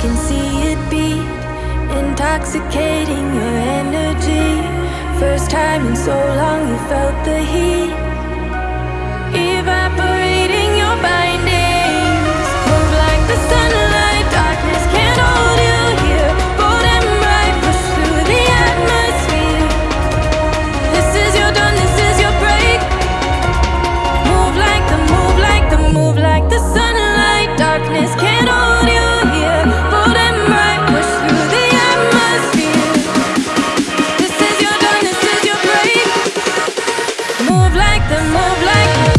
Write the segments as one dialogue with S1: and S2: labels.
S1: can see it beat Intoxicating your energy. First time in so long you felt the heat. move like them, move like them.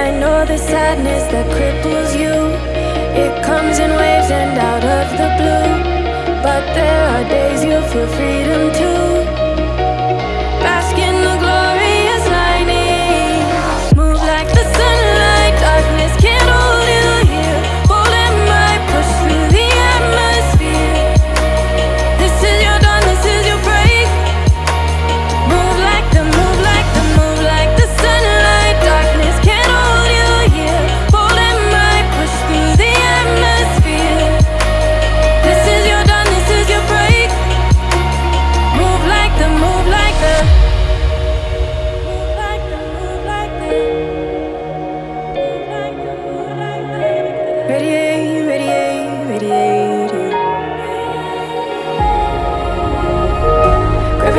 S1: I know the sadness that cripples you. It comes in waves and out of the blue. But there are days you feel free.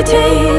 S1: every day.